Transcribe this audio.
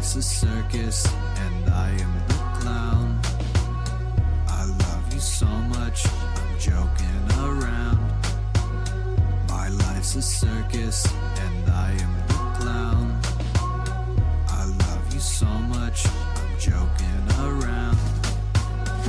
life's a circus and I am the clown. I love you so much, I'm joking around. My life's a circus and I am the clown. I love you so much, I'm.